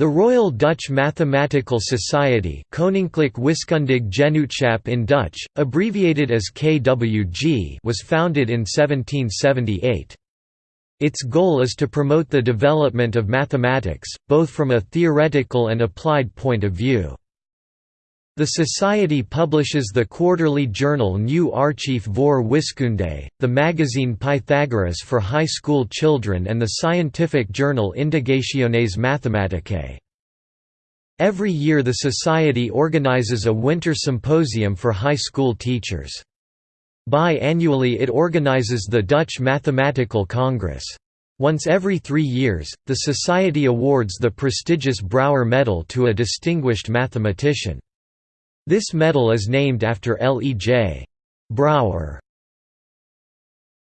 The Royal Dutch Mathematical Society Koninklijk Wiskundig Genootschap in Dutch, abbreviated as KWG was founded in 1778. Its goal is to promote the development of mathematics, both from a theoretical and applied point of view. The Society publishes the quarterly journal Nieuw Archief voor Wiskunde, the magazine Pythagoras for high school children and the scientific journal Indagationes Mathematicae. Every year the Society organizes a winter symposium for high school teachers. Bi-annually it organizes the Dutch Mathematical Congress. Once every three years, the Society awards the prestigious Brouwer Medal to a distinguished mathematician. This medal is named after L. E. J. Brouwer.